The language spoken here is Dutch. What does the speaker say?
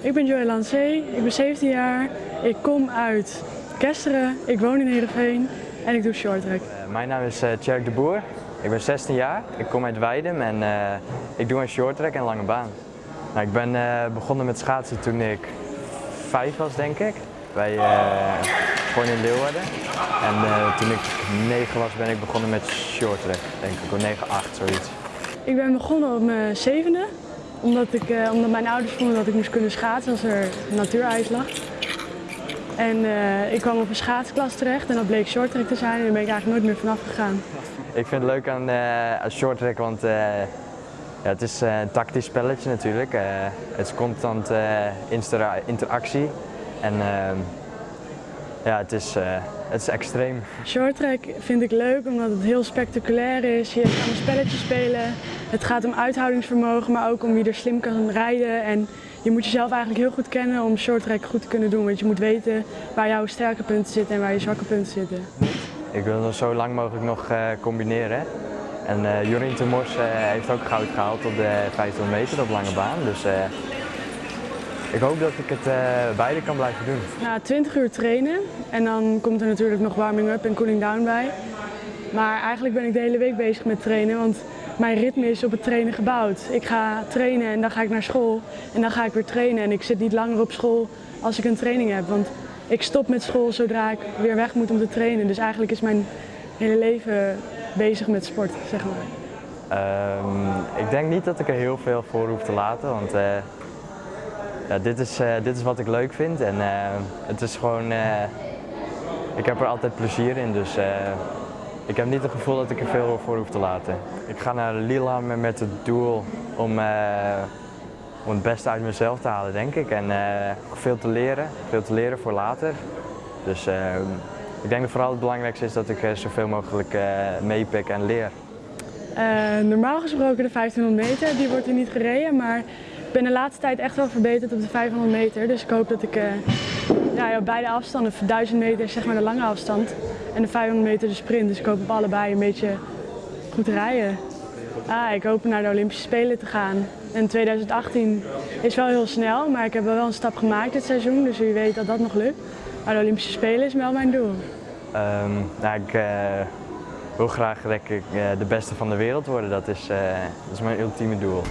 Ik ben Joël Lancé, ik ben 17 jaar, ik kom uit Kesteren, ik woon in Heerenveen en ik doe shorttrack. Uh, mijn naam is uh, Tjerk de Boer, ik ben 16 jaar, ik kom uit Weidem en uh, ik doe een shorttrack en lange baan. Nou, ik ben begonnen met schaatsen toen ik 5 was denk ik, bij gewoon in Leeuwarden. En toen ik 9 was ben ik begonnen met shorttrack, denk ik, of 9, 8 zoiets. Ik ben begonnen op mijn zevende omdat, ik, uh, omdat mijn ouders vonden dat ik moest kunnen schaatsen als er natuurijs lag. En uh, ik kwam op een schaatsklas terecht en dat bleek shorttrack te zijn en daar ben ik eigenlijk nooit meer vanaf gegaan. Ik vind het leuk aan, uh, aan shorttrack, want ja, het is een tactisch spelletje natuurlijk. het is constant interactie en ja, het is, het is extreem. Shorttrack vind ik leuk omdat het heel spectaculair is. Je kan een spelletje spelen. Het gaat om uithoudingsvermogen, maar ook om wie er slim kan rijden. En je moet jezelf eigenlijk heel goed kennen om shorttrack goed te kunnen doen. Want je moet weten waar jouw sterke punten zitten en waar je zwakke punten zitten. Ik wil het zo lang mogelijk nog uh, combineren. En uh, Jorien de Mors uh, heeft ook goud gehaald op de 500 meter op lange baan. Dus ik hoop dat ik het uh, beide kan blijven doen. Na 20 uur trainen en dan komt er natuurlijk nog warming up en cooling down bij. Maar eigenlijk ben ik de hele week bezig met trainen, want mijn ritme is op het trainen gebouwd. Ik ga trainen en dan ga ik naar school en dan ga ik weer trainen. En ik zit niet langer op school als ik een training heb, want ik stop met school zodra ik weer weg moet om te trainen. Dus eigenlijk is mijn hele leven bezig met sport, zeg maar. Um, ik denk niet dat ik er heel veel voor hoef te laten, want uh, dit, is, uh, dit is wat ik leuk vind en uh, het is gewoon, ik heb er altijd plezier in, dus ik heb niet het gevoel dat ik er veel voor hoef te laten. Ik ga naar Lillehammer met het doel om, om het beste uit mezelf te halen, denk ik. En veel te leren, veel te leren voor later. Dus ik denk dat vooral het belangrijkste is dat ik zoveel mogelijk meepik en leer. normaal gesproken de 1500 meter, die wordt hier niet gereden, maar ik ben de laatste tijd echt wel verbeterd op de 500 meter, dus ik hoop dat ik uh, ja, op beide afstanden, 1000 meter is zeg maar de lange afstand en de 500 meter de sprint, dus ik hoop op allebei een beetje goed rijden. Ah, ik hoop naar de Olympische Spelen te gaan. En 2018 is wel heel snel, maar ik heb wel een stap gemaakt dit seizoen, dus wie weet dat dat nog lukt. Maar de Olympische Spelen is wel mijn doel. Um, ik uh, wil graag ik, uh, de beste van de wereld worden, dat is, dat is mijn ultieme doel.